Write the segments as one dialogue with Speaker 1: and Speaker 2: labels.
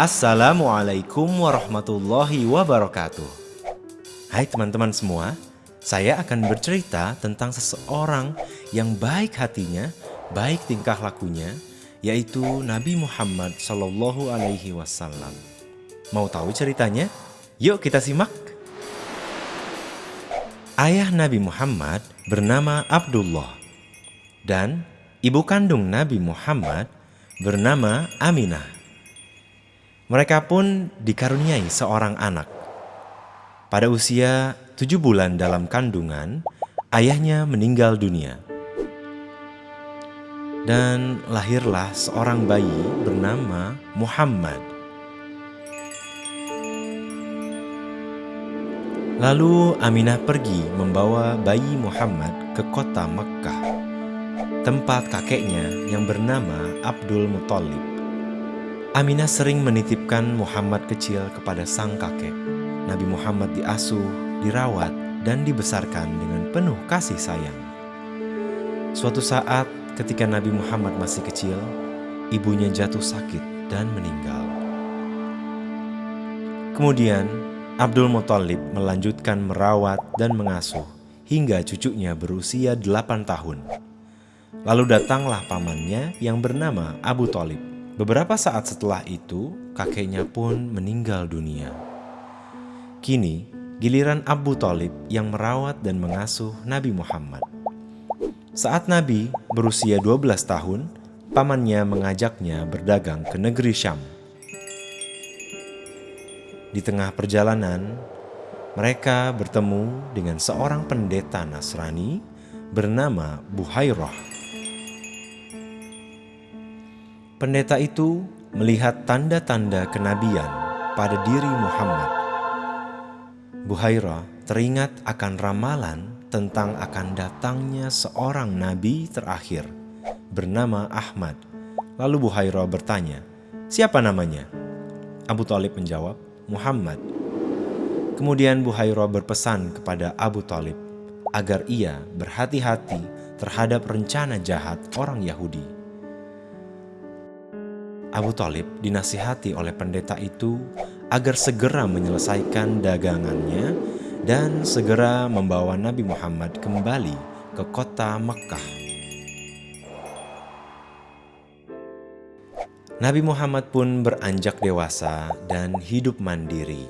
Speaker 1: Assalamualaikum warahmatullahi wabarakatuh. Hai teman-teman semua, saya akan bercerita tentang seseorang yang baik hatinya, baik tingkah lakunya, yaitu Nabi Muhammad Shallallahu Alaihi Wasallam. Mau tahu ceritanya? Yuk kita simak. Ayah Nabi Muhammad bernama Abdullah dan ibu kandung Nabi Muhammad bernama Aminah. Mereka pun dikaruniai seorang anak. Pada usia tujuh bulan dalam kandungan, ayahnya meninggal dunia. Dan lahirlah seorang bayi bernama Muhammad. Lalu Aminah pergi membawa bayi Muhammad ke kota Mekkah tempat kakeknya yang bernama Abdul Muthalib. Aminah sering menitipkan Muhammad kecil kepada sang kakek. Nabi Muhammad diasuh, dirawat, dan dibesarkan dengan penuh kasih sayang. Suatu saat ketika Nabi Muhammad masih kecil, ibunya jatuh sakit dan meninggal. Kemudian, Abdul Muthalib melanjutkan merawat dan mengasuh hingga cucunya berusia 8 tahun. Lalu datanglah pamannya yang bernama Abu Talib. Beberapa saat setelah itu, kakeknya pun meninggal dunia. Kini, giliran Abu Talib yang merawat dan mengasuh Nabi Muhammad. Saat Nabi berusia 12 tahun, pamannya mengajaknya berdagang ke negeri Syam. Di tengah perjalanan, mereka bertemu dengan seorang pendeta Nasrani bernama Buhairah. Pendeta itu melihat tanda-tanda kenabian pada diri Muhammad. Buhaira teringat akan ramalan tentang akan datangnya seorang nabi terakhir bernama Ahmad. Lalu Buhaira bertanya, siapa namanya? Abu Talib menjawab, Muhammad. Kemudian Buhaira berpesan kepada Abu Talib agar ia berhati-hati terhadap rencana jahat orang Yahudi. Abu Talib dinasihati oleh pendeta itu agar segera menyelesaikan dagangannya dan segera membawa Nabi Muhammad kembali ke kota Mekkah. Nabi Muhammad pun beranjak dewasa dan hidup mandiri.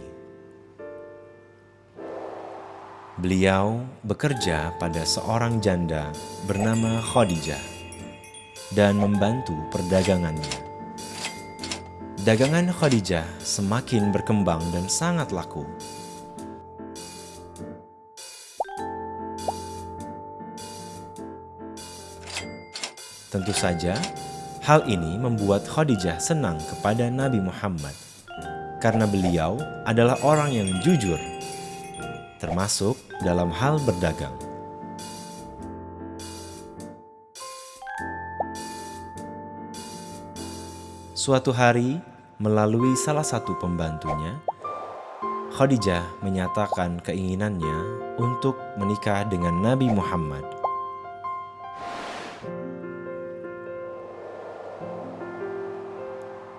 Speaker 1: Beliau bekerja pada seorang janda bernama Khadijah dan membantu perdagangannya. Dagangan Khadijah semakin berkembang dan sangat laku. Tentu saja, hal ini membuat Khadijah senang kepada Nabi Muhammad karena beliau adalah orang yang jujur, termasuk dalam hal berdagang. Suatu hari, Melalui salah satu pembantunya, Khadijah menyatakan keinginannya untuk menikah dengan Nabi Muhammad.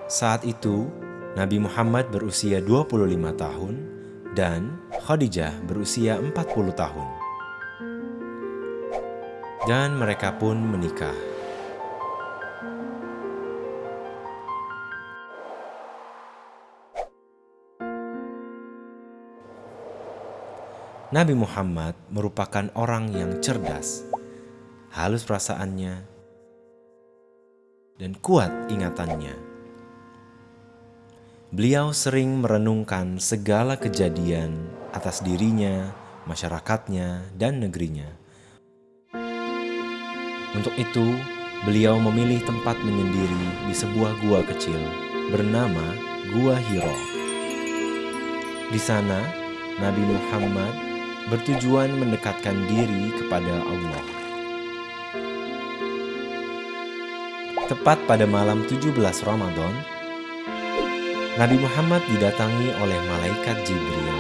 Speaker 1: Saat itu, Nabi Muhammad berusia 25 tahun dan Khadijah berusia 40 tahun. Dan mereka pun menikah. Nabi Muhammad merupakan orang yang cerdas, halus perasaannya, dan kuat ingatannya. Beliau sering merenungkan segala kejadian atas dirinya, masyarakatnya, dan negerinya. Untuk itu, beliau memilih tempat menyendiri di sebuah gua kecil bernama Gua Hiro. Di sana, Nabi Muhammad bertujuan mendekatkan diri kepada Allah. Tepat pada malam 17 Ramadan, Nabi Muhammad didatangi oleh malaikat Jibril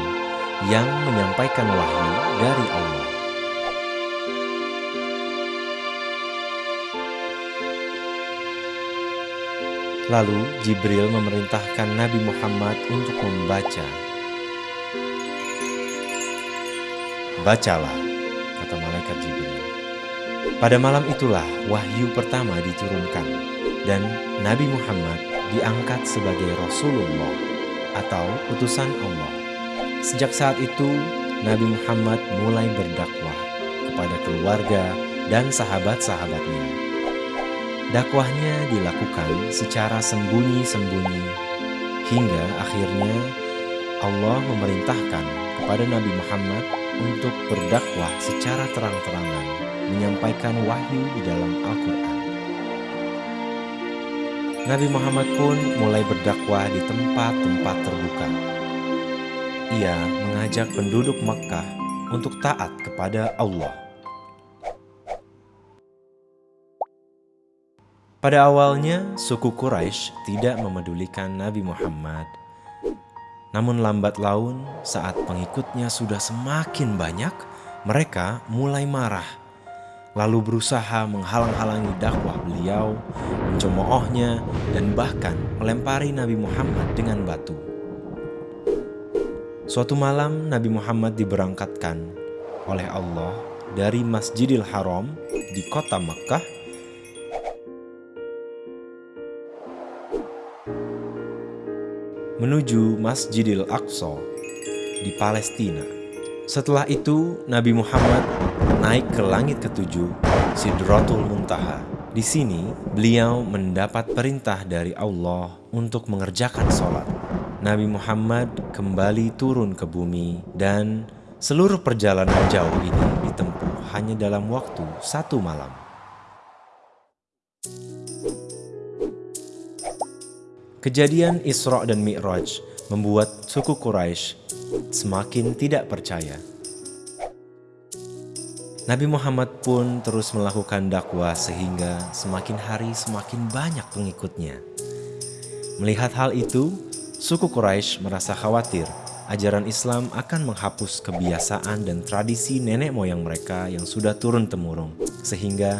Speaker 1: yang menyampaikan wahyu dari Allah. Lalu Jibril memerintahkan Nabi Muhammad untuk membaca. Bacalah, kata malaikat Jibril. Pada malam itulah wahyu pertama diturunkan dan Nabi Muhammad diangkat sebagai Rasulullah atau utusan Allah. Sejak saat itu, Nabi Muhammad mulai berdakwah kepada keluarga dan sahabat-sahabatnya Dakwahnya dilakukan secara sembunyi-sembunyi hingga akhirnya Allah memerintahkan kepada Nabi Muhammad untuk berdakwah secara terang-terangan menyampaikan wahyu di dalam Al-Quran. Nabi Muhammad pun mulai berdakwah di tempat-tempat terbuka. Ia mengajak penduduk Makkah untuk taat kepada Allah. Pada awalnya, suku Quraisy tidak memedulikan Nabi Muhammad. Namun lambat laun, saat pengikutnya sudah semakin banyak, mereka mulai marah. Lalu berusaha menghalang-halangi dakwah beliau, mencemoohnya, dan bahkan melempari Nabi Muhammad dengan batu. Suatu malam, Nabi Muhammad diberangkatkan oleh Allah dari Masjidil Haram di kota Mekkah menuju Masjidil Aqsa di Palestina. Setelah itu, Nabi Muhammad naik ke langit ketujuh, Sidratul Muntaha. Di sini, beliau mendapat perintah dari Allah untuk mengerjakan sholat. Nabi Muhammad kembali turun ke bumi dan seluruh perjalanan jauh ini ditempuh hanya dalam waktu satu malam. Kejadian Isra dan Mi'raj membuat suku Quraisy semakin tidak percaya. Nabi Muhammad pun terus melakukan dakwah sehingga semakin hari semakin banyak pengikutnya. Melihat hal itu, suku Quraisy merasa khawatir ajaran Islam akan menghapus kebiasaan dan tradisi nenek moyang mereka yang sudah turun-temurun, sehingga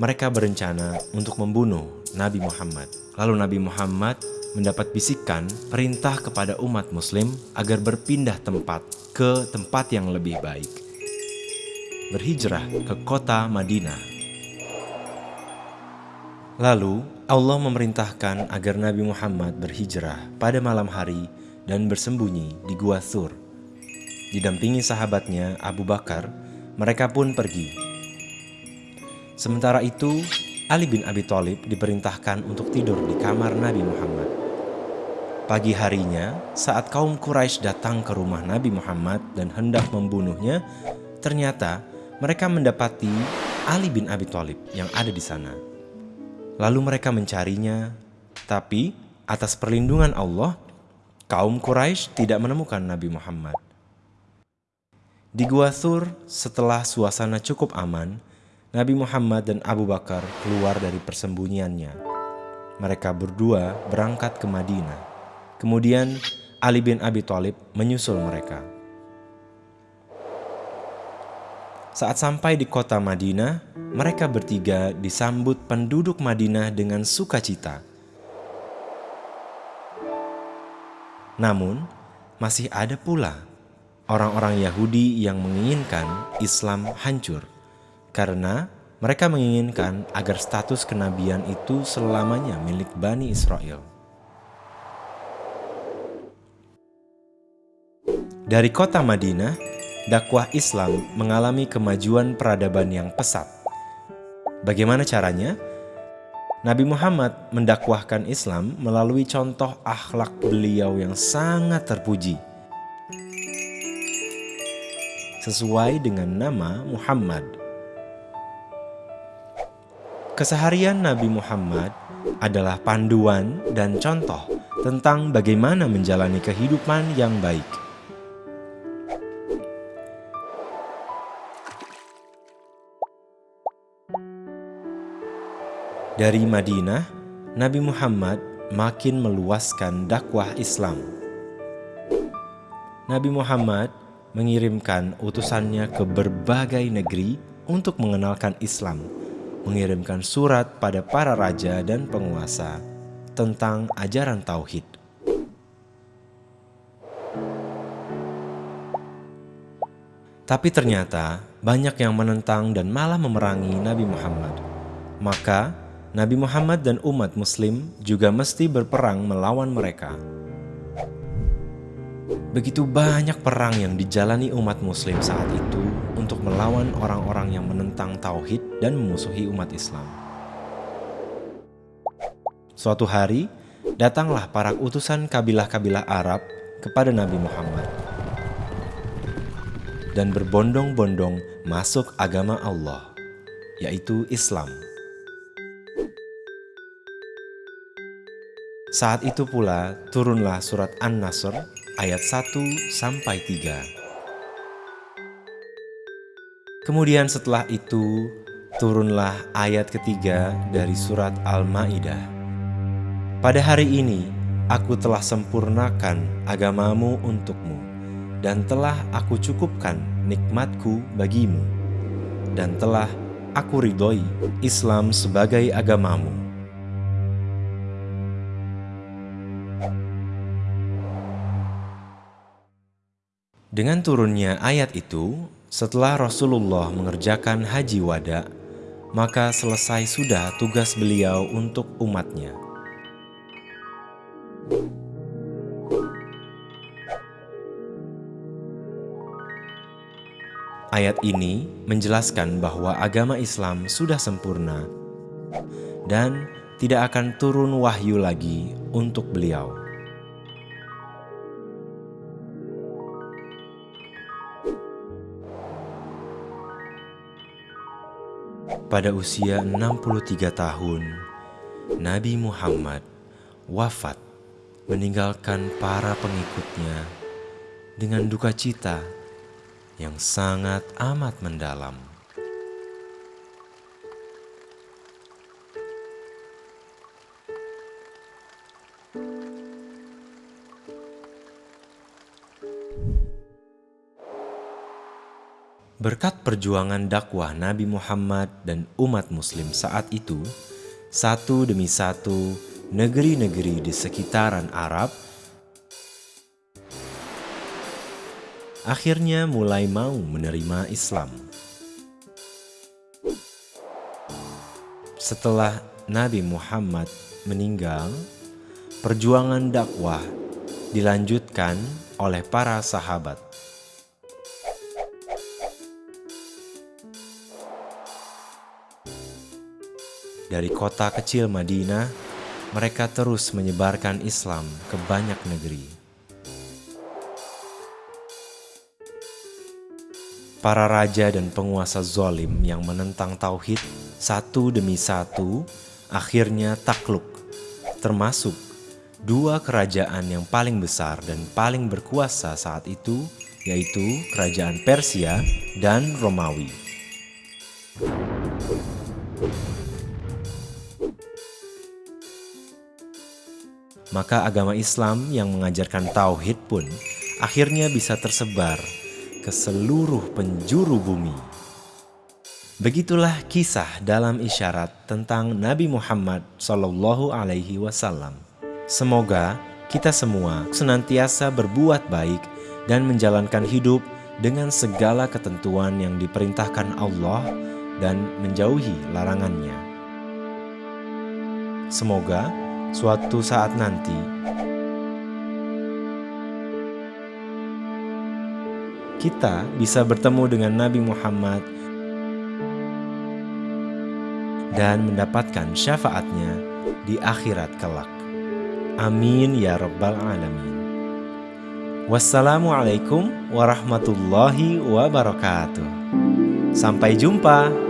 Speaker 1: mereka berencana untuk membunuh Nabi Muhammad. Lalu Nabi Muhammad mendapat bisikan perintah kepada umat muslim agar berpindah tempat ke tempat yang lebih baik. Berhijrah ke kota Madinah. Lalu Allah memerintahkan agar Nabi Muhammad berhijrah pada malam hari dan bersembunyi di Gua Thur. Didampingi sahabatnya Abu Bakar, mereka pun pergi Sementara itu, Ali bin Abi Thalib diperintahkan untuk tidur di kamar Nabi Muhammad. Pagi harinya, saat kaum Quraisy datang ke rumah Nabi Muhammad dan hendak membunuhnya, ternyata mereka mendapati Ali bin Abi Thalib yang ada di sana. Lalu mereka mencarinya, tapi atas perlindungan Allah, kaum Quraisy tidak menemukan Nabi Muhammad. Di Gua Thur, setelah suasana cukup aman, Nabi Muhammad dan Abu Bakar keluar dari persembunyiannya. Mereka berdua berangkat ke Madinah. Kemudian Ali bin Abi Thalib menyusul mereka. Saat sampai di kota Madinah, mereka bertiga disambut penduduk Madinah dengan sukacita. Namun, masih ada pula orang-orang Yahudi yang menginginkan Islam hancur karena mereka menginginkan agar status kenabian itu selamanya milik Bani Israel. Dari kota Madinah, dakwah Islam mengalami kemajuan peradaban yang pesat. Bagaimana caranya? Nabi Muhammad mendakwahkan Islam melalui contoh akhlak beliau yang sangat terpuji. Sesuai dengan nama Muhammad, Keseharian Nabi Muhammad adalah panduan dan contoh tentang bagaimana menjalani kehidupan yang baik. Dari Madinah, Nabi Muhammad makin meluaskan dakwah Islam. Nabi Muhammad mengirimkan utusannya ke berbagai negeri untuk mengenalkan Islam mengirimkan surat pada para raja dan penguasa, tentang ajaran tauhid. Tapi ternyata banyak yang menentang dan malah memerangi Nabi Muhammad. Maka Nabi Muhammad dan umat muslim juga mesti berperang melawan mereka. Begitu banyak perang yang dijalani umat muslim saat itu untuk melawan orang-orang yang menentang tauhid dan memusuhi umat Islam. Suatu hari, datanglah para utusan kabilah-kabilah Arab kepada Nabi Muhammad dan berbondong-bondong masuk agama Allah, yaitu Islam. Saat itu pula turunlah surat An-Nasr ayat 1 sampai 3. Kemudian setelah itu turunlah ayat ketiga dari surat Al-Maidah. Pada hari ini aku telah sempurnakan agamamu untukmu dan telah aku cukupkan nikmatku bagimu dan telah aku ridhoi Islam sebagai agamamu. Dengan turunnya ayat itu, setelah Rasulullah mengerjakan haji wada, maka selesai sudah tugas beliau untuk umatnya. Ayat ini menjelaskan bahwa agama Islam sudah sempurna dan tidak akan turun wahyu lagi untuk beliau. Pada usia 63 tahun, Nabi Muhammad wafat meninggalkan para pengikutnya dengan duka cita yang sangat amat mendalam. Berkat perjuangan dakwah Nabi Muhammad dan umat muslim saat itu, satu demi satu negeri-negeri di sekitaran Arab akhirnya mulai mau menerima Islam. Setelah Nabi Muhammad meninggal, perjuangan dakwah dilanjutkan oleh para sahabat. Dari kota kecil Madinah, mereka terus menyebarkan Islam ke banyak negeri. Para raja dan penguasa zolim yang menentang tauhid satu demi satu akhirnya takluk, termasuk dua kerajaan yang paling besar dan paling berkuasa saat itu, yaitu kerajaan Persia dan Romawi. Maka agama Islam yang mengajarkan tauhid pun akhirnya bisa tersebar ke seluruh penjuru bumi. Begitulah kisah dalam isyarat tentang Nabi Muhammad Shallallahu Alaihi Wasallam. Semoga kita semua senantiasa berbuat baik dan menjalankan hidup dengan segala ketentuan yang diperintahkan Allah dan menjauhi larangannya. Semoga suatu saat nanti kita bisa bertemu dengan Nabi Muhammad dan mendapatkan syafaatnya di akhirat kelak. Amin ya rabbal alamin. Wassalamualaikum warahmatullahi wabarakatuh. Sampai jumpa.